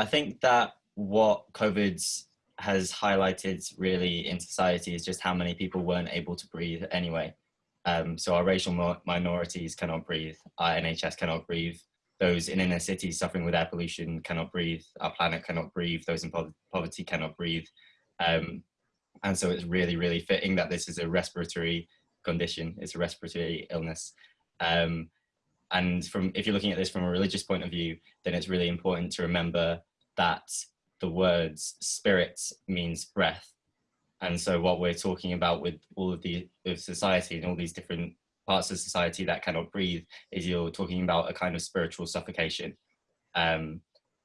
I think that what COVID has highlighted really in society is just how many people weren't able to breathe anyway. Um, so our racial minorities cannot breathe, our NHS cannot breathe, those in inner cities suffering with air pollution cannot breathe, our planet cannot breathe, those in po poverty cannot breathe. Um, and so it's really, really fitting that this is a respiratory condition, it's a respiratory illness. Um, and from if you're looking at this from a religious point of view, then it's really important to remember that the words spirit means breath. And so what we're talking about with all of the of society and all these different parts of society that cannot breathe is you're talking about a kind of spiritual suffocation. Um,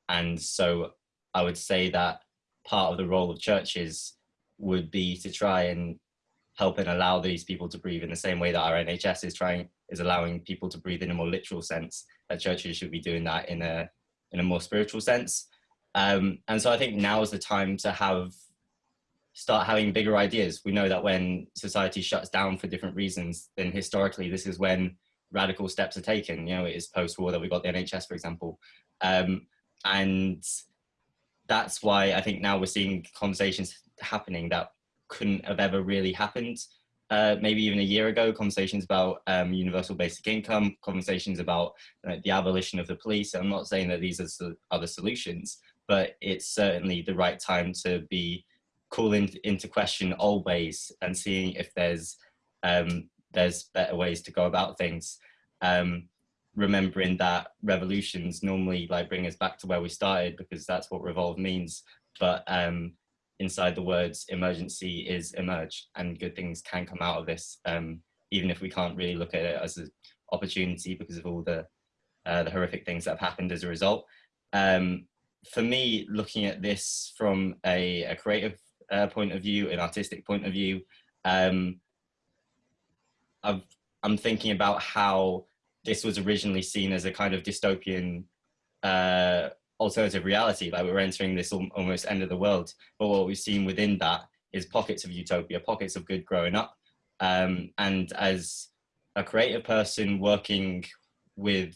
and so I would say that part of the role of churches would be to try and help and allow these people to breathe in the same way that our NHS is trying is allowing people to breathe in a more literal sense that churches should be doing that in a in a more spiritual sense um, and so I think now is the time to have start having bigger ideas. We know that when society shuts down for different reasons, then historically this is when radical steps are taken. You know, it is post-war that we got the NHS, for example. Um, and that's why I think now we're seeing conversations happening that couldn't have ever really happened. Uh, maybe even a year ago, conversations about um, universal basic income, conversations about the abolition of the police. I'm not saying that these are, are the solutions, but it's certainly the right time to be calling into question old ways and seeing if there's um, there's better ways to go about things. Um, remembering that revolutions normally like bring us back to where we started because that's what revolve means. But um, inside the words emergency is emerge and good things can come out of this, um, even if we can't really look at it as an opportunity because of all the, uh, the horrific things that have happened as a result. Um, for me, looking at this from a, a creative uh, point of view, an artistic point of view, um, i am thinking about how this was originally seen as a kind of dystopian uh, alternative reality, like we're entering this almost end of the world. But what we've seen within that is pockets of utopia, pockets of good growing up. Um, and as a creative person working with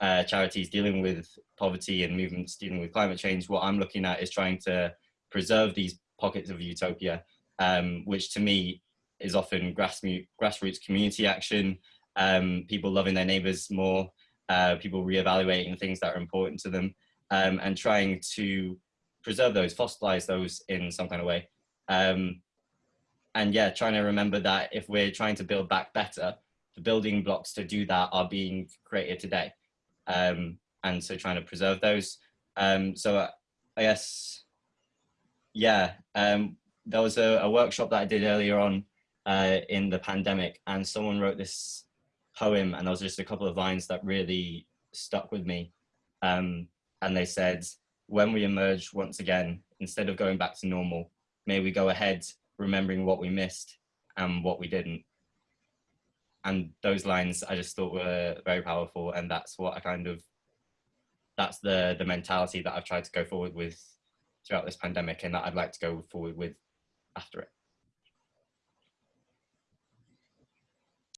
uh, charities dealing with poverty and movements dealing with climate change, what I'm looking at is trying to preserve these pockets of utopia, um, which to me is often grassroots community action, um, people loving their neighbors more, uh, people reevaluating things that are important to them, um, and trying to preserve those, fossilize those in some kind of way. Um, and yeah, trying to remember that if we're trying to build back better, the building blocks to do that are being created today um, and so trying to preserve those. Um, so uh, I guess, yeah, um, there was a, a, workshop that I did earlier on uh, in the pandemic and someone wrote this poem and there was just a couple of lines that really stuck with me. Um, and they said, when we emerge once again, instead of going back to normal, may we go ahead remembering what we missed and what we didn't and those lines I just thought were very powerful and that's what I kind of that's the the mentality that I've tried to go forward with throughout this pandemic and that I'd like to go forward with after it.